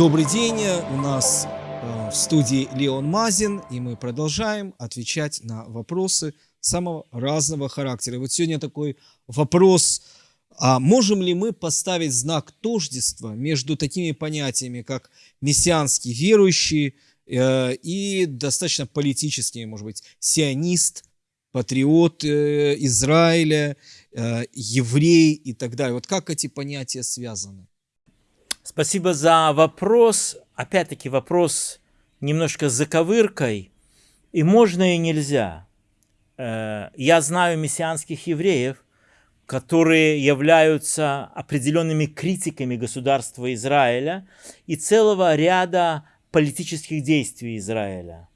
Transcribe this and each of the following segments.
Добрый день, у нас э, в студии Леон Мазин, и мы продолжаем отвечать на вопросы самого разного характера. Вот сегодня такой вопрос, а можем ли мы поставить знак тождества между такими понятиями, как мессианский верующий э, и достаточно политический, может быть, сионист, патриот э, Израиля, еврей и так далее. Вот как эти понятия связаны? Спасибо за вопрос. Опять-таки вопрос немножко с заковыркой. И можно, и нельзя. Э, я знаю мессианских евреев, которые являются определенными критиками государства Израиля и целого ряда политических действий Израиля.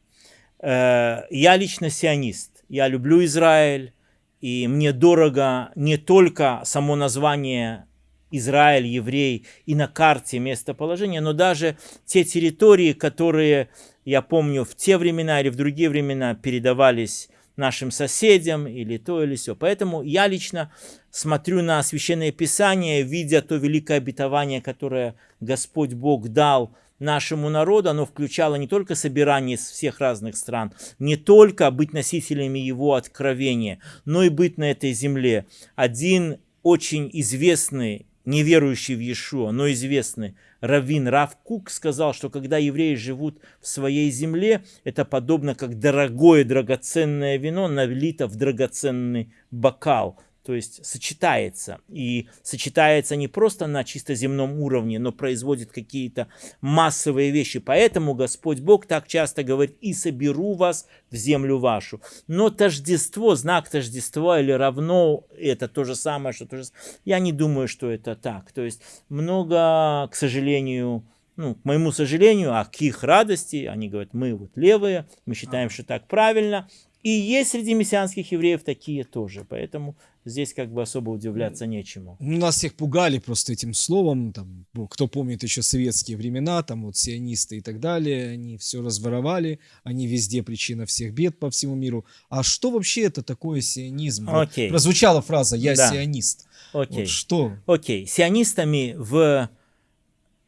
Э, я лично сионист. Я люблю Израиль, и мне дорого не только само название Израиль, еврей, и на карте местоположения, но даже те территории, которые, я помню, в те времена или в другие времена передавались нашим соседям или то или все. Поэтому я лично смотрю на Священное Писание, видя то великое обетование, которое Господь Бог дал нашему народу, оно включало не только собирание из всех разных стран, не только быть носителями его откровения, но и быть на этой земле. Один очень известный неверующий в Иешуа, но известный Равин Рав Кук сказал, что когда евреи живут в своей земле, это подобно как дорогое драгоценное вино налито в драгоценный бокал то есть сочетается. И сочетается не просто на чисто земном уровне, но производит какие-то массовые вещи. Поэтому Господь Бог так часто говорит, и соберу вас в землю вашу. Но тождество, знак тождества или равно, это то же самое, что то же Я не думаю, что это так. То есть много, к сожалению, ну, к моему сожалению, а к их радости, они говорят, мы вот левые, мы считаем, что так правильно, и есть среди мессианских евреев такие тоже. Поэтому здесь как бы особо удивляться нечему. Ну, нас всех пугали просто этим словом. Там, кто помнит еще советские времена, там вот сионисты и так далее, они все разворовали, они везде причина всех бед по всему миру. А что вообще это такое сионизм? Окей. прозвучала фраза «я да. сионист». Окей. Вот что? Окей. Сионистами в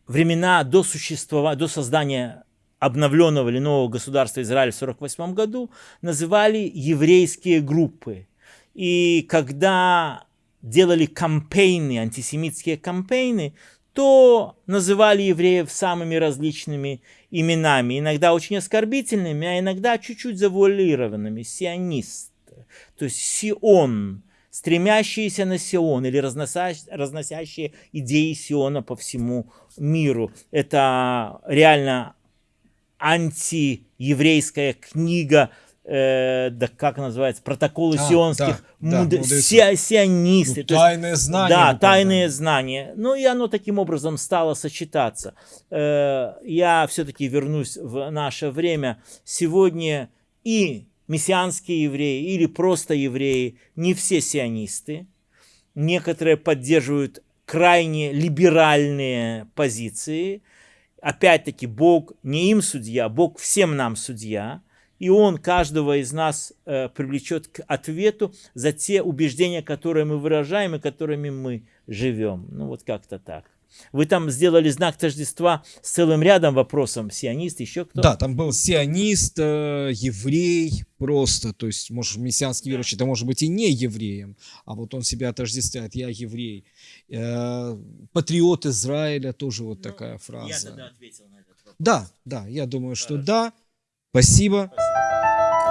времена до существования, до создания обновленного или нового государства Израиль в 1948 году называли еврейские группы. И когда делали кампейны, антисемитские кампейны, то называли евреев самыми различными именами, иногда очень оскорбительными, а иногда чуть-чуть завуалированными, сионист, то есть Сион, стремящиеся на Сион или разносящие, идеи Сиона по всему миру. Это реально антиеврейская книга, э, да как называется, протоколы а, сионских, да, муд... да, си... сионисты. Ну, тайные есть, знания. Да, тайные знания. Ну и оно таким образом стало сочетаться. Э, я все-таки вернусь в наше время. Сегодня и мессианские евреи или просто евреи, не все сионисты. Некоторые поддерживают крайне либеральные позиции – опять-таки, Бог не им судья, Бог всем нам судья, и Он каждого из нас э, привлечет к ответу за те убеждения, которые мы выражаем и которыми мы живем. Ну вот как-то так. Вы там сделали знак тождества с целым рядом вопросов. Сионист, еще кто? Да, там был сионист, э, еврей просто. То есть, может, мессианский верующий, это может быть и не евреем, а вот он себя отождествляет, я еврей. Э, патриот Израиля, тоже вот ну, такая фраза. Я тогда ответил на этот вопрос. Да, да, я думаю, Хорошо. что да. Спасибо. Спасибо.